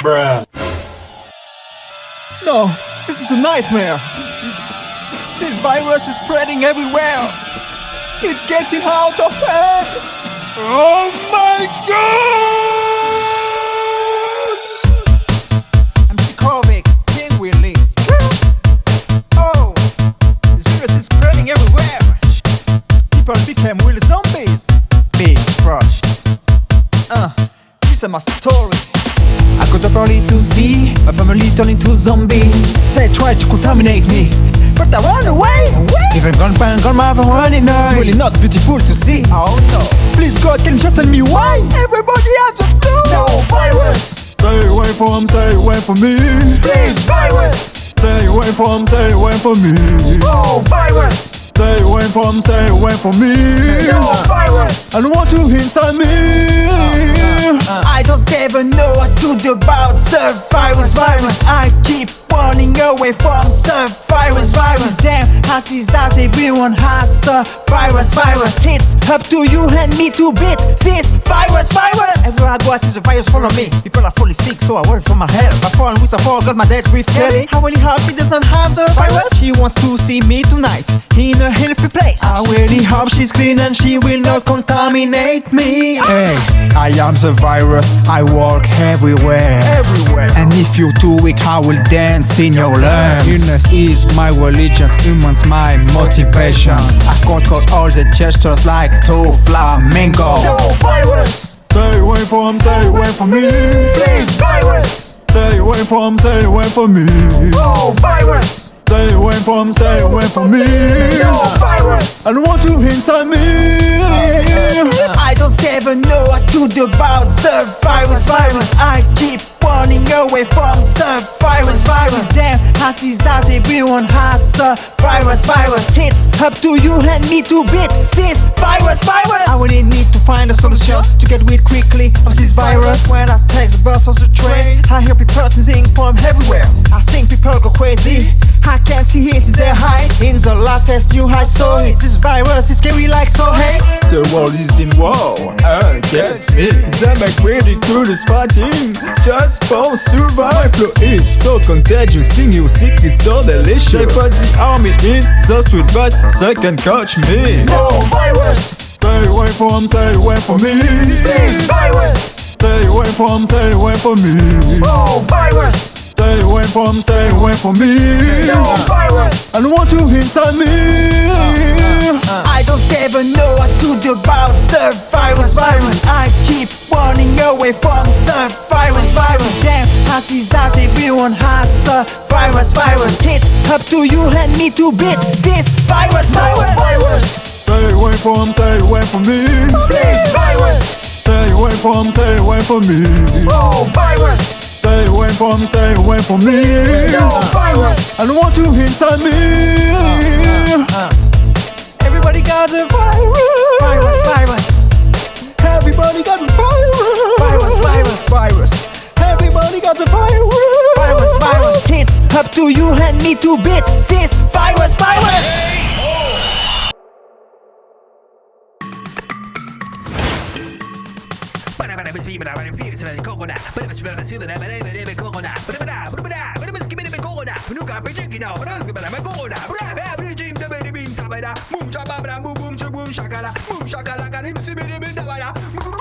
Bruh. No, this is a nightmare. This virus is spreading everywhere. It's getting out of hand. Oh my god! This is my story. I got up early to see my family turn into zombies. They tried to contaminate me, but I ran away. Even grandpa and grandma were running It's really not beautiful to see. Oh no! Please God, can you just tell me why everybody has the flu? No virus. Stay away from, stay away from me. Please virus. Stay away from, stay away from me. Oh virus. Stay away from, stay away from me. No virus. I don't want you inside me. I don't ever know what to do about the virus, virus. I keep running away from the virus. Damn, I see that everyone has the virus, virus. It's up to you and me to beat this virus, virus. Everywhere I go, I see the virus follow me. People are fully sick, so I worry for my health. My phone with a fall got my dad with Kelly. I really hope she doesn't have the virus. She wants to see me tonight in a healthy place. I really hope she's clean and she will not contaminate me. Hey, I am the virus. I walk everywhere. Everywhere. And if you're too weak, I will dance in your lungs. Illness is my religion, humans my motivation. I control all the gestures like two flamingo. No virus. Stay away from, stay away from me. Please virus. Stay away from, stay away from me. No virus. Stay away from, stay away from me. No virus. I don't want you inside me. I don't ever know to do about the virus. I keep running away from the virus, I see that everyone has the virus, virus. It's up to you and me to beat this virus, virus. I really need to find a solution to get rid quickly of this virus. When I take the bus or the train, I hear people sneezing from everywhere. I think people go crazy. I can see it in their eyes. In the latest new high, so it's this virus is scary like so hate. The world is in war against me. The They make is fighting just for survival It's so contagious, seeing you sick sickness so delicious. They put the army in the street, but they can catch me. No virus. Stay away from, stay away from me. Please virus. Stay away from, stay away from me. No virus. Stay away from, stay away from me. No virus. I don't want you inside me. Don't ever know what to do about the virus. I keep running away from the virus. Damn, I see that everyone has the virus, virus. It's up to you and me to beat this virus, virus. virus. Stay away from, stay away from me. Please, virus. Stay away from, stay away from me. Oh, virus. Stay away from, stay away from me. No virus. I don't want you inside me. Everybody got the virus. Virus, virus. Everybody got the virus. Virus, virus. Virus. Everybody got the virus. Virus, virus. It's up to you and me to beat this virus, virus. Para para para coconut. Nunca pensé que no. Para para para coconut. Para para para jim da baby bin sabara. Mum chaba bra mum bum chum bum shakala. Mum shakala karim sibiri bin dabara. Mum